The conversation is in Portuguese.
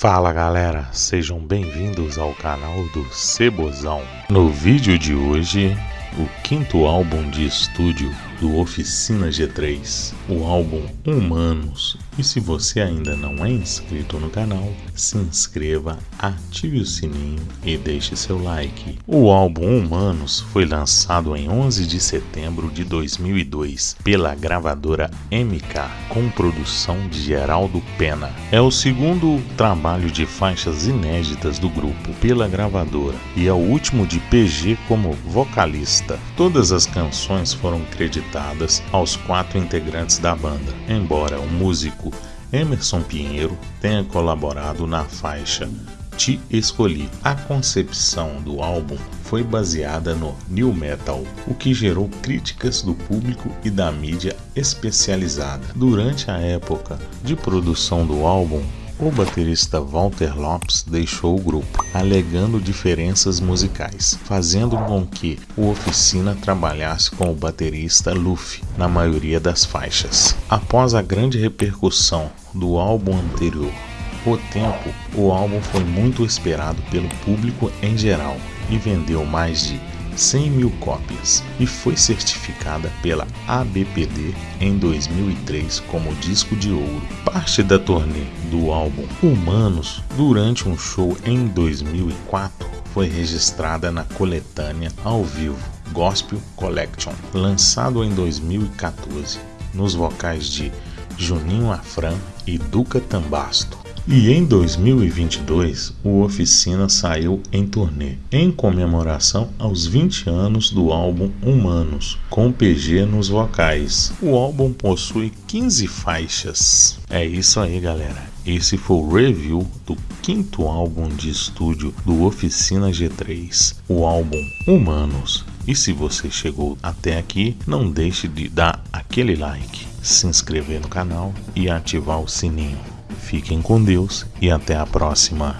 Fala galera, sejam bem-vindos ao canal do Cebozão. No vídeo de hoje, o quinto álbum de estúdio do Oficina G3, o álbum Humanos. E se você ainda não é inscrito no canal, se inscreva, ative o sininho e deixe seu like. O álbum Humanos foi lançado em 11 de setembro de 2002 pela gravadora MK, com produção de Geraldo Pena. É o segundo trabalho de faixas inéditas do grupo pela gravadora e é o último de PG como vocalista. Todas as canções foram creditadas aos quatro integrantes da banda, embora o músico Emerson Pinheiro tenha colaborado na faixa Te Escolhi. A concepção do álbum foi baseada no new metal, o que gerou críticas do público e da mídia especializada. Durante a época de produção do álbum, o baterista Walter Lopes deixou o grupo, alegando diferenças musicais, fazendo com que o Oficina trabalhasse com o baterista Luffy na maioria das faixas. Após a grande repercussão do álbum anterior, O Tempo, o álbum foi muito esperado pelo público em geral e vendeu mais de 100 mil cópias e foi certificada pela ABPD em 2003 como disco de ouro. Parte da turnê do álbum Humanos durante um show em 2004 foi registrada na coletânea ao vivo Gospel Collection, lançado em 2014, nos vocais de Juninho Afran e Duca Tambasto. E em 2022, o Oficina saiu em turnê, em comemoração aos 20 anos do álbum Humanos, com PG nos vocais. O álbum possui 15 faixas. É isso aí, galera. Esse foi o review do quinto álbum de estúdio do Oficina G3, o álbum Humanos. E se você chegou até aqui, não deixe de dar aquele like, se inscrever no canal e ativar o sininho. Fiquem com Deus e até a próxima.